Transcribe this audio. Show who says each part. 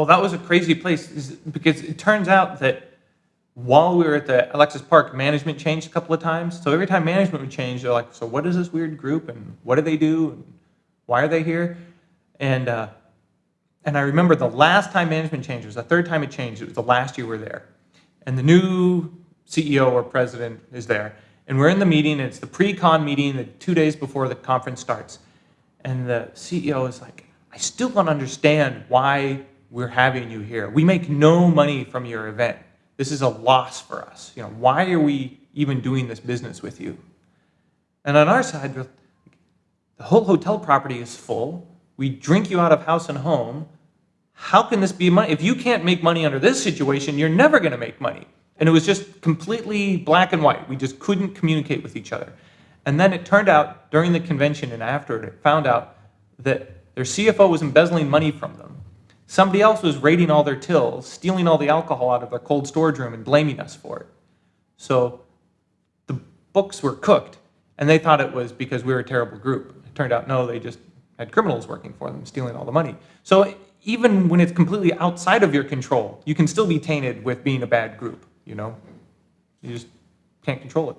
Speaker 1: Oh, that was a crazy place is- because it turns out that while we were at the Alexis Park, management changed a couple of times. So every time management would change, they're like, so what is this weird group and what do they do? And why are they here? And, uh, and I remember the last time management changed, it was the third time it changed, it was the last year we were there. And the new CEO or president is there. And we're in the meeting, it's the pre-con meeting, the two days before the conference starts. And the CEO is like, I still don't understand why we're having you here. We make no money from your event. This is a loss for us. You know, why are we even doing this business with you? And on our side, the whole hotel property is full. We drink you out of house and home. How can this be money? If you can't make money under this situation, you're never going to make money. And it was just completely black and white. We just couldn't communicate with each other. And then it turned out during the convention and after it, it found out that their CFO was embezzling money from them. Somebody else was raiding all their tills, stealing all the alcohol out of their cold storage room and blaming us for it. So the books were cooked, and they thought it was because we were a terrible group. It turned out, no, they just had criminals working for them, stealing all the money. So even when it's completely outside of your control, you can still be tainted with being a bad group, you know? You just can't control it.